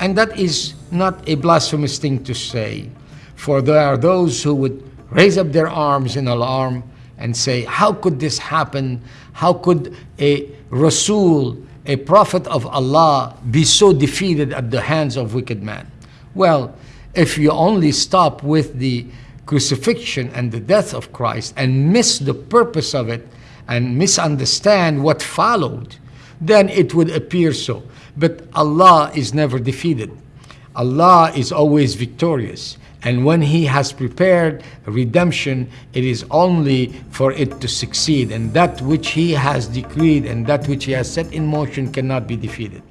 And that is not a blasphemous thing to say, for there are those who would raise up their arms in alarm and say, how could this happen? How could a Rasul, a prophet of Allah, be so defeated at the hands of wicked men? Well, if you only stop with the crucifixion and the death of Christ and miss the purpose of it and misunderstand what followed, then it would appear so. But Allah is never defeated. Allah is always victorious. And when He has prepared redemption, it is only for it to succeed. And that which He has decreed and that which He has set in motion cannot be defeated.